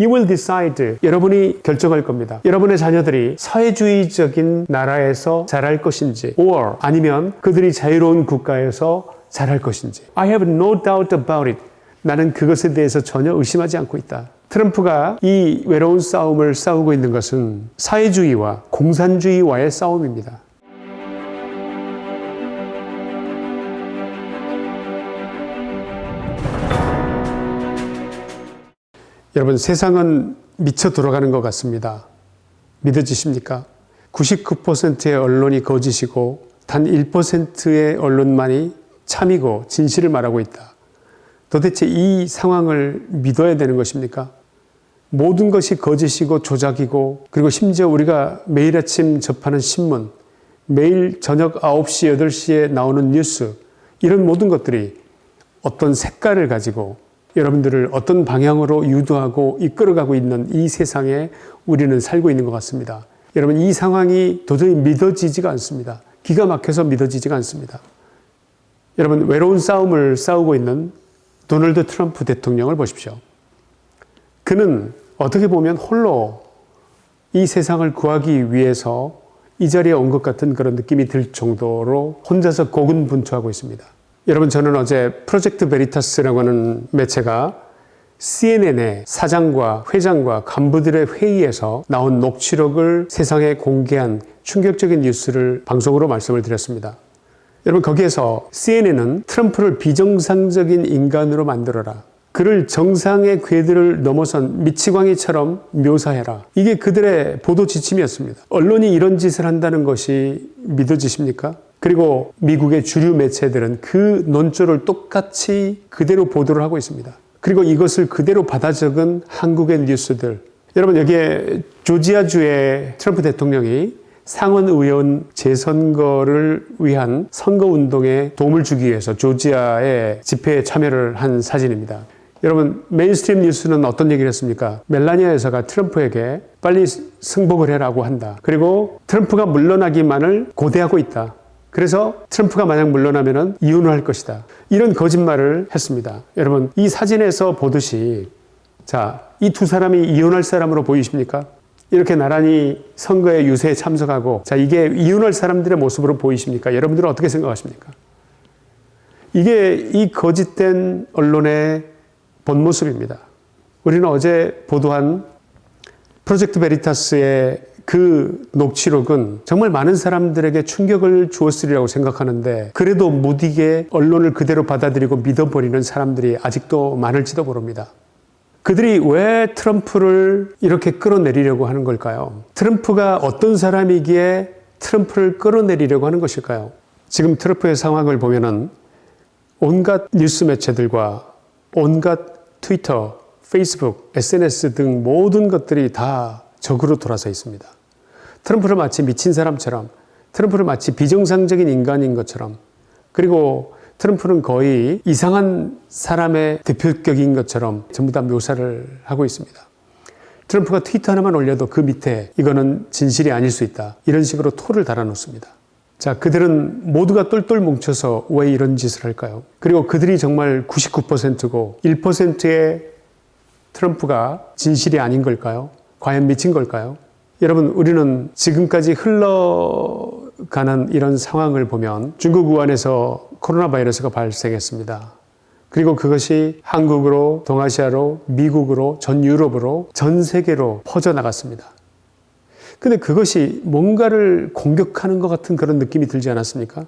You will decide. 여러분이 결정할 겁니다. 여러분의 자녀들이 사회주의적인 나라에서 자랄 것인지, or 아니면 그들이 자유로운 국가에서 자랄 것인지. I have no doubt about it. 나는 그것에 대해서 전혀 의심하지 않고 있다. 트럼프가 이 외로운 싸움을 싸우고 있는 것은 사회주의와 공산주의와의 싸움입니다. 여러분 세상은 미쳐 돌아가는 것 같습니다. 믿어지십니까? 99%의 언론이 거짓이고 단 1%의 언론만이 참이고 진실을 말하고 있다. 도대체 이 상황을 믿어야 되는 것입니까? 모든 것이 거짓이고 조작이고 그리고 심지어 우리가 매일 아침 접하는 신문, 매일 저녁 9시, 8시에 나오는 뉴스 이런 모든 것들이 어떤 색깔을 가지고 여러분들을 어떤 방향으로 유도하고 이끌어가고 있는 이 세상에 우리는 살고 있는 것 같습니다. 여러분 이 상황이 도저히 믿어지지가 않습니다. 기가 막혀서 믿어지지가 않습니다. 여러분 외로운 싸움을 싸우고 있는 도널드 트럼프 대통령을 보십시오. 그는 어떻게 보면 홀로 이 세상을 구하기 위해서 이 자리에 온 것 같은 그런 느낌이 들 정도로 혼자서 고군분투하고 있습니다. 여러분 저는 어제 프로젝트 베리타스라고 하는 매체가 CNN의 사장과 회장과 간부들의 회의에서 나온 녹취록을 세상에 공개한 충격적인 뉴스를 방송으로 말씀을 드렸습니다. 여러분 거기에서 CNN은 트럼프를 비정상적인 인간으로 만들어라. 그를 정상의 궤들을 넘어선 미치광이처럼 묘사해라. 이게 그들의 보도 지침이었습니다. 언론이 이런 짓을 한다는 것이 믿어지십니까? 그리고 미국의 주류 매체들은 그 논조를 똑같이 그대로 보도를 하고 있습니다. 그리고 이것을 그대로 받아 적은 한국의 뉴스들. 여러분 여기에 조지아주의 트럼프 대통령이 상원 의원 재선거를 위한 선거운동에 도움을 주기 위해서 조지아의 집회에 참여를 한 사진입니다. 여러분 mainstream 뉴스는 어떤 얘기를 했습니까? 멜라니아 여사가 트럼프에게 빨리 승복을 해라고 한다. 그리고 트럼프가 물러나기만을 고대하고 있다. 그래서 트럼프가 만약 물러나면 이혼을 할 것이다. 이런 거짓말을 했습니다. 여러분 이 사진에서 보듯이 자, 이 두 사람이 이혼할 사람으로 보이십니까? 이렇게 나란히 선거에 유세에 참석하고 자, 이게 이혼할 사람들의 모습으로 보이십니까? 여러분들은 어떻게 생각하십니까? 이게 이 거짓된 언론의 본 모습입니다. 우리는 어제 보도한 프로젝트 베리타스의 그 녹취록은 정말 많은 사람들에게 충격을 주었으리라고 생각하는데 그래도 무디게 언론을 그대로 받아들이고 믿어버리는 사람들이 아직도 많을지도 모릅니다. 그들이 왜 트럼프를 이렇게 끌어내리려고 하는 걸까요? 트럼프가 어떤 사람이기에 트럼프를 끌어내리려고 하는 것일까요? 지금 트럼프의 상황을 보면은 온갖 뉴스 매체들과 온갖 트위터, 페이스북, SNS 등 모든 것들이 다 적으로 돌아서 있습니다. 트럼프를 마치 미친 사람처럼 트럼프를 마치 비정상적인 인간인 것처럼 그리고 트럼프는 거의 이상한 사람의 대표격인 것처럼 전부 다 묘사를 하고 있습니다. 트럼프가 트위터 하나만 올려도 그 밑에 이거는 진실이 아닐 수 있다. 이런 식으로 토를 달아놓습니다. 자, 그들은 모두가 똘똘 뭉쳐서 왜 이런 짓을 할까요? 그리고 그들이 정말 99%고 1%의 트럼프가 진실이 아닌 걸까요? 과연 미친 걸까요? 여러분 우리는 지금까지 흘러가는 이런 상황을 보면 중국 우한에서 코로나 바이러스가 발생했습니다. 그리고 그것이 한국으로 동아시아로 미국으로 전 유럽으로 전 세계로 퍼져나갔습니다. 근데 그것이 뭔가를 공격하는 것 같은 그런 느낌이 들지 않았습니까?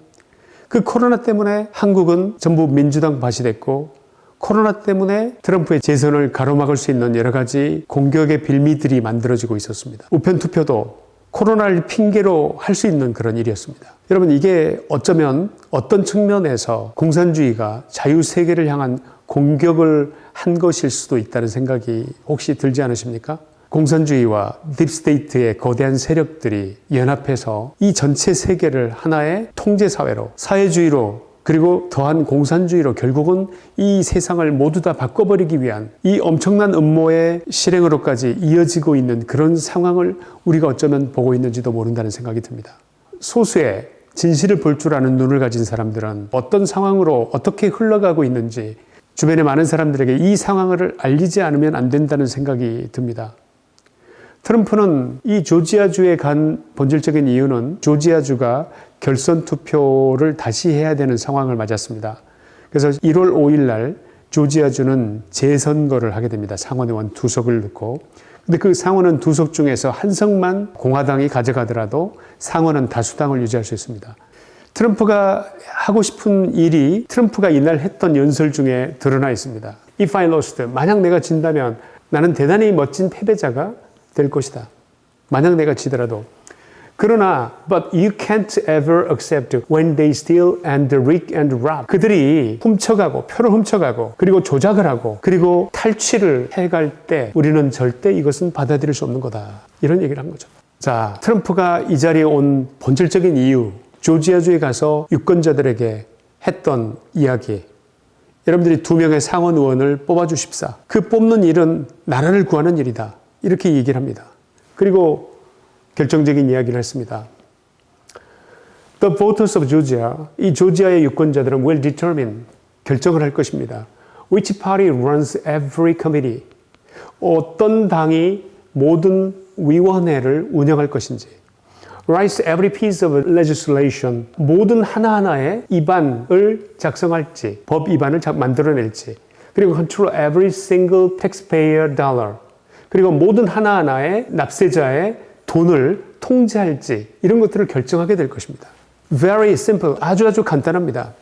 그 코로나 때문에 한국은 전부 민주당 밭이 됐고 코로나 때문에 트럼프의 재선을 가로막을 수 있는 여러 가지 공격의 빌미들이 만들어지고 있었습니다. 우편 투표도 코로나를 핑계로 할 수 있는 그런 일이었습니다. 여러분 이게 어쩌면 어떤 측면에서 공산주의가 자유세계를 향한 공격을 한 것일 수도 있다는 생각이 혹시 들지 않으십니까? 공산주의와 deep state의 거대한 세력들이 연합해서 이 전체 세계를 하나의 통제사회로 사회주의로 그리고 더한 공산주의로 결국은 이 세상을 모두 다 바꿔버리기 위한 이 엄청난 음모의 실행으로까지 이어지고 있는 그런 상황을 우리가 어쩌면 보고 있는지도 모른다는 생각이 듭니다. 소수의 진실을 볼 줄 아는 눈을 가진 사람들은 어떤 상황으로 어떻게 흘러가고 있는지 주변의 많은 사람들에게 이 상황을 알리지 않으면 안 된다는 생각이 듭니다. 트럼프는 이 조지아주에 간 본질적인 이유는 조지아주가 결선 투표를 다시 해야 되는 상황을 맞았습니다. 그래서 1월 5일 날 조지아주는 재선거를 하게 됩니다. 상원의원 두 석을 넣고. 근데 그 상원은 두석 중에서 한 석만 공화당이 가져가더라도 상원은 다수당을 유지할 수 있습니다. 트럼프가 하고 싶은 일이 트럼프가 이날 했던 연설 중에 드러나 있습니다. If I lost, 만약 내가 진다면 나는 대단히 멋진 패배자가 될 것이다. 만약 내가 지더라도. 그러나 but you can't ever accept when they steal and rig and rob. 그들이 훔쳐가고 표를 훔쳐가고 그리고 조작을 하고 그리고 탈취를 해갈 때 우리는 절대 이것은 받아들일 수 없는 거다. 이런 얘기를 한 거죠. 자, 트럼프가 이 자리에 온 본질적인 이유, 조지아주에 가서 유권자들에게 했던 이야기. 여러분들이 두 명의 상원 의원을 뽑아주십사. 그 뽑는 일은 나라를 구하는 일이다. 이렇게 얘기를 합니다. 그리고 결정적인 이야기를 했습니다. The voters of Georgia, 이 조지아의 유권자들은 will determine, 결정을 할 것입니다. Which party runs every committee? 어떤 당이 모든 위원회를 운영할 것인지. Writes every piece of legislation. 모든 하나하나의 입안을 작성할지, 법 입안을 만들어낼지. 그리고 control every single taxpayer dollar. 그리고 모든 하나하나의 납세자의 돈을 통제할지 이런 것들을 결정하게 될 것입니다. Very simple. 아주 아주 간단합니다.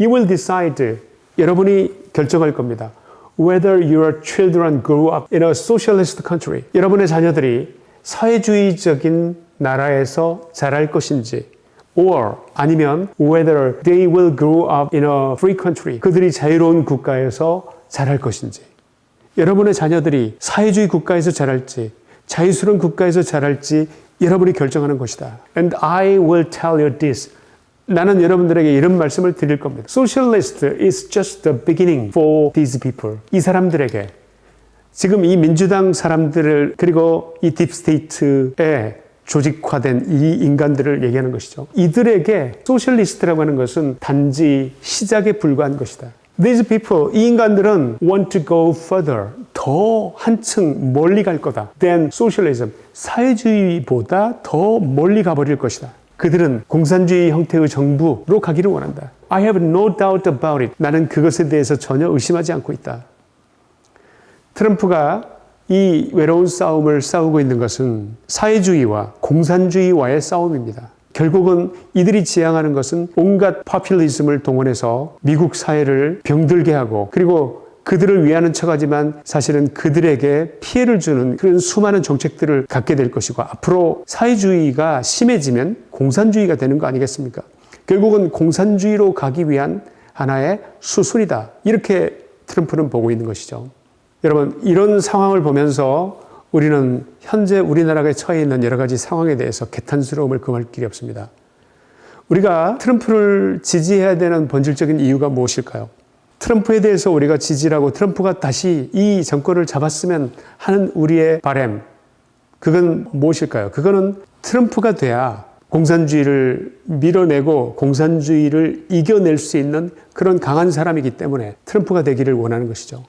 You will decide. 여러분이 결정할 겁니다. Whether your children grow up in a socialist country. 여러분의 자녀들이 사회주의적인 나라에서 자랄 것인지 or 아니면 whether they will grow up in a free country. 그들이 자유로운 국가에서 자랄 것인지. 여러분의 자녀들이 사회주의 국가에서 자랄지 자유스러운 국가에서 자랄지 여러분이 결정하는 것이다. And I will tell you this. 나는 여러분들에게 이런 말씀을 드릴 겁니다. Socialist is just the beginning for these people. 이 사람들에게 지금 이 민주당 사람들을 그리고 이 deep state에 조직화된 이 인간들을 얘기하는 것이죠. 이들에게 socialist라고 하는 것은 단지 시작에 불과한 것이다. These people, 이 인간들은 want to go further. 더 한층 멀리 갈 거다. than socialism. 사회주의보다 더 멀리 가버릴 것이다. 그들은 공산주의 형태의 정부로 가기를 원한다. I have no doubt about it. 나는 그것에 대해서 전혀 의심하지 않고 있다. 트럼프가 이 외로운 싸움을 싸우고 있는 것은 사회주의와 공산주의와의 싸움입니다. 결국은 이들이 지향하는 것은 온갖 파퓰리즘을 동원해서 미국 사회를 병들게 하고 그리고 그들을 위하는 척하지만 사실은 그들에게 피해를 주는 그런 수많은 정책들을 갖게 될 것이고 앞으로 사회주의가 심해지면 공산주의가 되는 거 아니겠습니까? 결국은 공산주의로 가기 위한 하나의 수순이다. 이렇게 트럼프는 보고 있는 것이죠. 여러분, 이런 상황을 보면서 우리는 현재 우리나라가 처해 있는 여러 가지 상황에 대해서 개탄스러움을 금할 길이 없습니다. 우리가 트럼프를 지지해야 되는 본질적인 이유가 무엇일까요? 트럼프에 대해서 우리가 지지하고 트럼프가 다시 이 정권을 잡았으면 하는 우리의 바램, 그건 무엇일까요? 그거는 트럼프가 돼야 공산주의를 밀어내고 공산주의를 이겨낼 수 있는 그런 강한 사람이기 때문에 트럼프가 되기를 원하는 것이죠.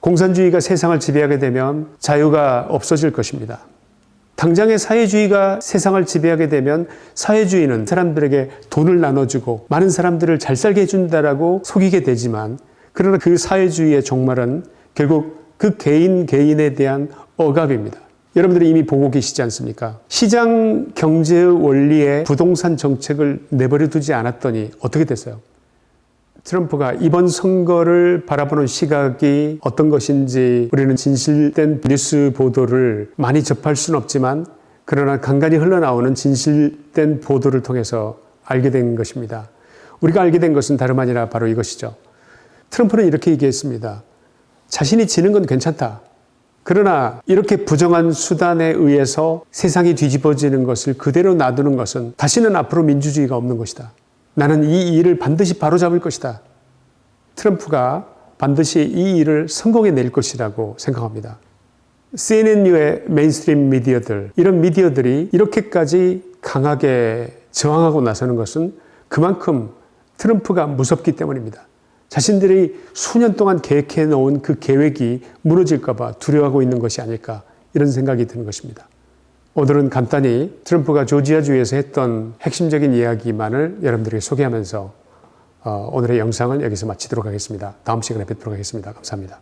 공산주의가 세상을 지배하게 되면 자유가 없어질 것입니다. 당장의 사회주의가 세상을 지배하게 되면 사회주의는 사람들에게 돈을 나눠주고 많은 사람들을 잘 살게 해준다라고 속이게 되지만 그러나 그 사회주의의 종말은 결국 그 개인 개인에 대한 억압입니다. 여러분들이 이미 보고 계시지 않습니까? 시장 경제의 원리에 부동산 정책을 내버려 두지 않았더니 어떻게 됐어요? 트럼프가 이번 선거를 바라보는 시각이 어떤 것인지 우리는 진실된 뉴스 보도를 많이 접할 수는 없지만 그러나 간간히 흘러나오는 진실된 보도를 통해서 알게 된 것입니다. 우리가 알게 된 것은 다름 아니라 바로 이것이죠. 트럼프는 이렇게 얘기했습니다. 자신이 지는 건 괜찮다. 그러나 이렇게 부정한 수단에 의해서 세상이 뒤집어지는 것을 그대로 놔두는 것은 다시는 앞으로 민주주의가 없는 것이다. 나는 이 일을 반드시 바로잡을 것이다. 트럼프가 반드시 이 일을 성공해낼 것이라고 생각합니다. CNN 류의 mainstream 미디어들, 이런 미디어들이 이렇게까지 강하게 저항하고 나서는 것은 그만큼 트럼프가 무섭기 때문입니다. 자신들이 수년 동안 계획해 놓은 그 계획이 무너질까 봐 두려워하고 있는 것이 아닐까 이런 생각이 드는 것입니다. 오늘은 간단히 트럼프가 조지아주에서 했던 핵심적인 이야기만을 여러분들에게 소개하면서 어, 오늘의 영상을 여기서 마치도록 하겠습니다. 다음 시간에 뵙도록 하겠습니다. 감사합니다.